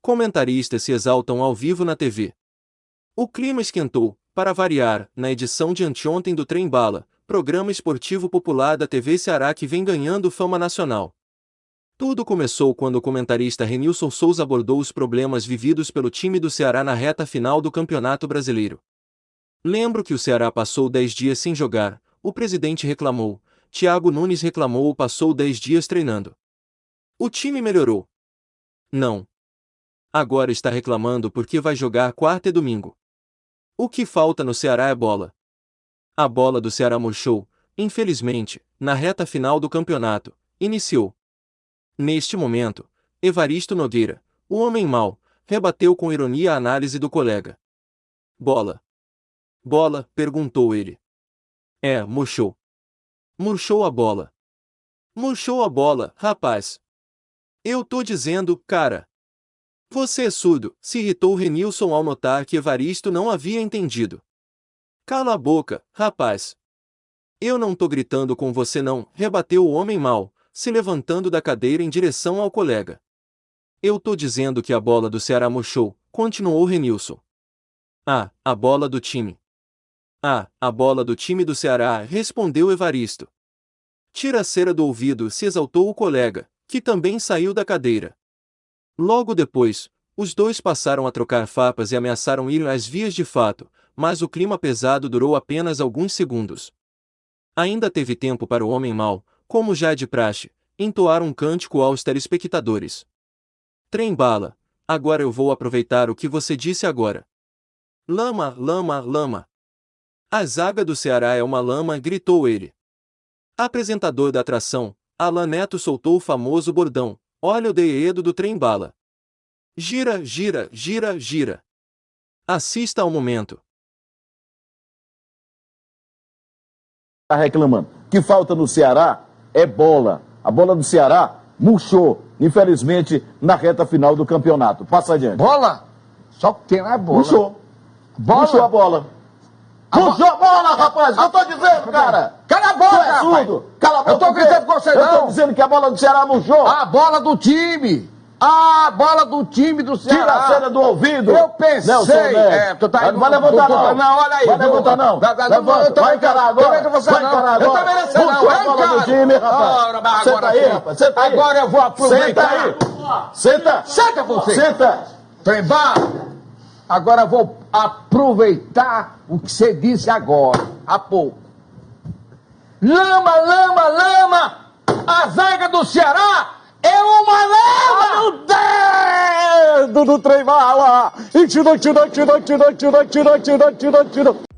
Comentaristas se exaltam ao vivo na TV. O clima esquentou, para variar, na edição de anteontem do Trem Bala, programa esportivo popular da TV Ceará que vem ganhando fama nacional. Tudo começou quando o comentarista Renilson Souza abordou os problemas vividos pelo time do Ceará na reta final do Campeonato Brasileiro. Lembro que o Ceará passou 10 dias sem jogar, o presidente reclamou, Thiago Nunes reclamou ou passou 10 dias treinando. O time melhorou. Não. Agora está reclamando porque vai jogar quarta e domingo. O que falta no Ceará é bola. A bola do Ceará murchou, infelizmente, na reta final do campeonato, iniciou. Neste momento, Evaristo Nogueira, o homem mau, rebateu com ironia a análise do colega. Bola. Bola, perguntou ele. É, murchou. Murchou a bola. Murchou a bola, rapaz. Eu tô dizendo, cara. Você é surdo, se irritou Renilson ao notar que Evaristo não havia entendido. Cala a boca, rapaz. Eu não tô gritando com você não, rebateu o homem mal, se levantando da cadeira em direção ao colega. Eu tô dizendo que a bola do Ceará murchou, continuou Renilson. Ah, a bola do time. Ah, a bola do time do Ceará, respondeu Evaristo. Tira a cera do ouvido, se exaltou o colega, que também saiu da cadeira. Logo depois, os dois passaram a trocar fapas e ameaçaram ir às vias de fato, mas o clima pesado durou apenas alguns segundos. Ainda teve tempo para o homem mau, como já é de praxe, entoar um cântico aos telespectadores. Trem bala, agora eu vou aproveitar o que você disse agora. Lama, lama, lama. A zaga do Ceará é uma lama, gritou ele. Apresentador da atração, Alan Neto soltou o famoso bordão, Olha o deedo do trem bala. Gira, gira, gira, gira. Assista ao momento. Está reclamando. O que falta no Ceará é bola. A bola do Ceará murchou, infelizmente, na reta final do campeonato. Passa adiante. Bola? Só que tem é bola. Murchou. Bola? Murchou a bola. A bola, rapaz! Eu tô dizendo, cara! Cala a boca, é surdo! Cala a boca! Eu tô gritando com você, Eu tô não. dizendo que a bola do Ceará murchou! A bola do time! A bola do time do Ceará! Tira a cena do ouvido! Eu pensei, Neves. é, tu tá Vai- indo- Vai levantar não! não, olha aí, Vai levantar não! Vai- vai- Levanta, eu vai encarar também agora! Vai não. encarar Eu agora! também não sei não, do encaro. time, rapaz! Senta agora aí, rapaz! Senta aí! Agora eu vou aproveitar. Senta aí! Senta! Senta você! Senta! Trembar! Agora vou aproveitar o que você disse agora, há pouco. Lama, lama, lama! A zaga do Ceará é uma lama! Ah, tá dedo do trem bala! E tirou, tirou, tirou, tirou, tirou, tirou, tirou.